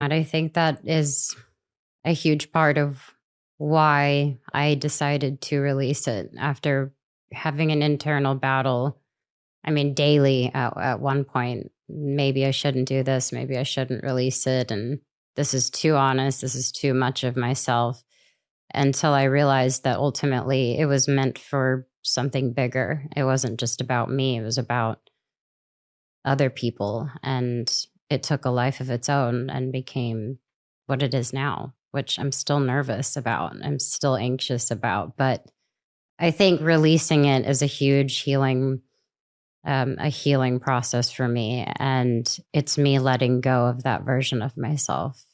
And I think that is a huge part of why I decided to release it after having an internal battle. I mean, daily at, at one point, maybe I shouldn't do this, maybe I shouldn't release it. And this is too honest, this is too much of myself. Until I realized that ultimately it was meant for something bigger. It wasn't just about me, it was about other people. And it took a life of its own and became what it is now which I'm still nervous about. I'm still anxious about. But I think releasing it is a huge healing, um, a healing process for me. And it's me letting go of that version of myself